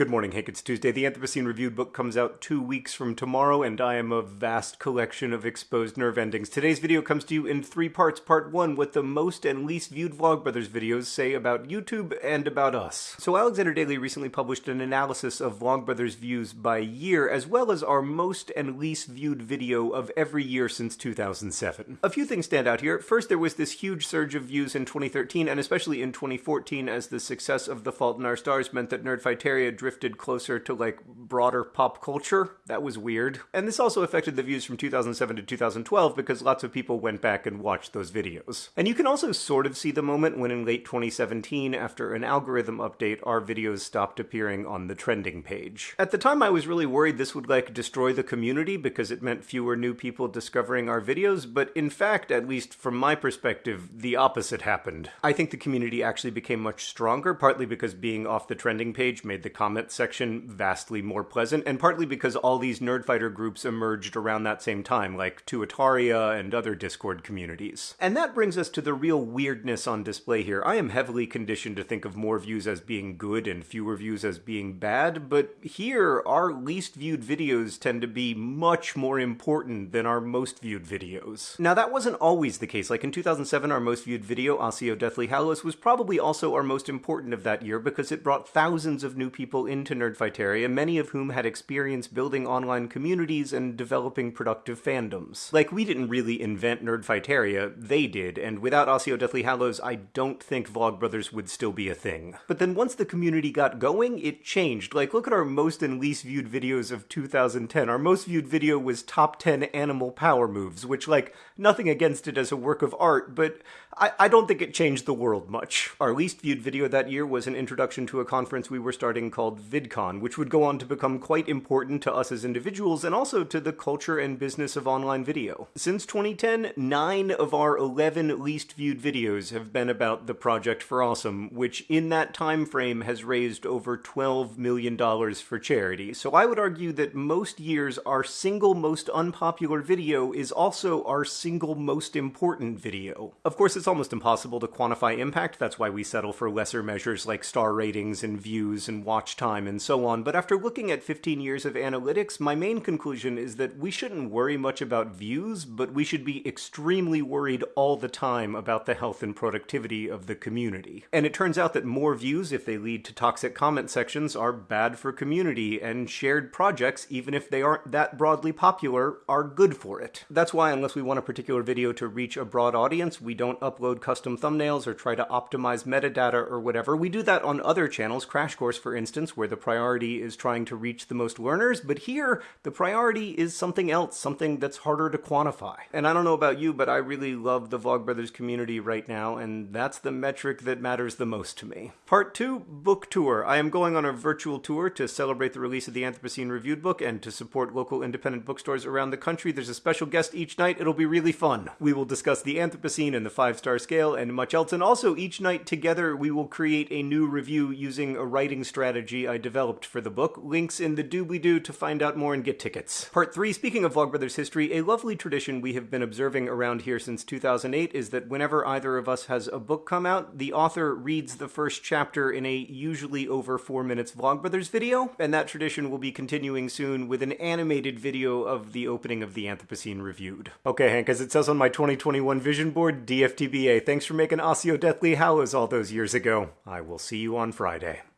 Good morning, Hank. It's Tuesday. The Anthropocene Reviewed book comes out two weeks from tomorrow, and I am a vast collection of exposed nerve endings. Today's video comes to you in three parts. Part one, what the most and least viewed Vlogbrothers videos say about YouTube and about us. So Alexander Daly recently published an analysis of Vlogbrothers views by year, as well as our most and least viewed video of every year since 2007. A few things stand out here. First, there was this huge surge of views in 2013, and especially in 2014, as the success of The Fault in Our Stars meant that Nerdfighteria drifted closer to like broader pop culture. That was weird. And this also affected the views from 2007 to 2012 because lots of people went back and watched those videos. And you can also sort of see the moment when in late 2017, after an algorithm update, our videos stopped appearing on the trending page. At the time, I was really worried this would like destroy the community because it meant fewer new people discovering our videos, but in fact, at least from my perspective, the opposite happened. I think the community actually became much stronger, partly because being off the trending page made the comment comment section vastly more pleasant, and partly because all these Nerdfighter groups emerged around that same time, like Tuataria and other Discord communities. And that brings us to the real weirdness on display here. I am heavily conditioned to think of more views as being good and fewer views as being bad, but here, our least viewed videos tend to be much more important than our most viewed videos. Now, that wasn't always the case. Like in 2007, our most viewed video, Accio Deathly Hallows, was probably also our most important of that year because it brought thousands of new people into Nerdfighteria, many of whom had experience building online communities and developing productive fandoms. Like, we didn't really invent Nerdfighteria, they did, and without Accio Deathly Hallows, I don't think Vlogbrothers would still be a thing. But then once the community got going, it changed. Like, look at our most and least viewed videos of 2010. Our most viewed video was top 10 animal power moves, which, like, nothing against it as a work of art, but I, I don't think it changed the world much. Our least viewed video that year was an introduction to a conference we were starting called VidCon, which would go on to become quite important to us as individuals and also to the culture and business of online video. Since 2010, 9 of our 11 least viewed videos have been about the Project for Awesome, which in that time frame has raised over $12 million for charity. So I would argue that most years our single most unpopular video is also our single most important video. Of course, it's almost impossible to quantify impact, that's why we settle for lesser measures like star ratings and views and watch time and so on, but after looking at 15 years of analytics, my main conclusion is that we shouldn't worry much about views, but we should be extremely worried all the time about the health and productivity of the community. And it turns out that more views, if they lead to toxic comment sections, are bad for community, and shared projects, even if they aren't that broadly popular, are good for it. That's why, unless we want a particular video to reach a broad audience, we don't upload custom thumbnails or try to optimize metadata or whatever. We do that on other channels, Crash Course for instance, where the priority is trying to reach the most learners, but here the priority is something else, something that's harder to quantify. And I don't know about you, but I really love the Vlogbrothers community right now, and that's the metric that matters the most to me. Part 2, Book Tour. I am going on a virtual tour to celebrate the release of the Anthropocene Reviewed book and to support local independent bookstores around the country. There's a special guest each night. It'll be really fun. We will discuss the Anthropocene and the five-star scale and much else, and also each night together we will create a new review using a writing I developed for the book. Links in the doobly-doo to find out more and get tickets. Part 3, speaking of Vlogbrothers history, a lovely tradition we have been observing around here since 2008 is that whenever either of us has a book come out, the author reads the first chapter in a usually over 4 minutes Vlogbrothers video, and that tradition will be continuing soon with an animated video of the opening of the Anthropocene Reviewed. Okay, Hank, as it says on my 2021 vision board, DFTBA, thanks for making Accio Deathly Hallows all those years ago. I will see you on Friday.